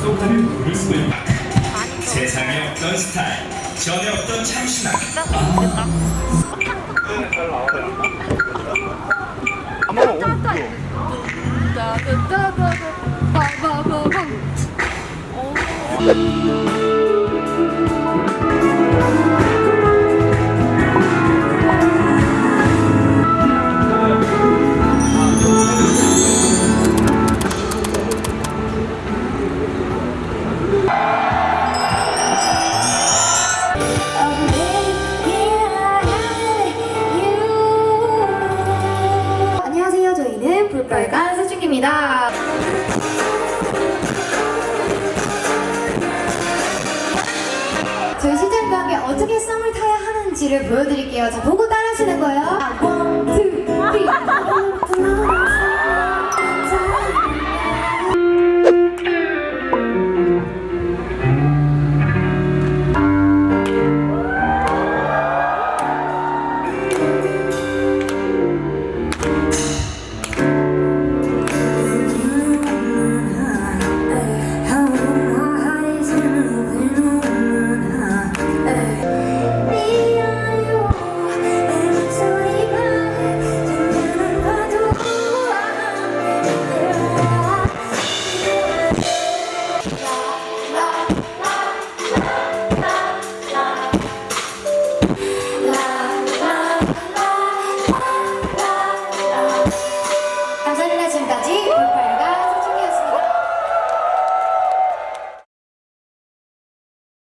소파를 누를 수도 세상에 없던 스타일 전에 없던 참신함. 한번 볼빨간 세준입니다. 저희 시즌과 함께 어떻게 썸을 타야 하는지를 보여드릴게요. 자, 보고 따라하시는 거예요. one, two, three.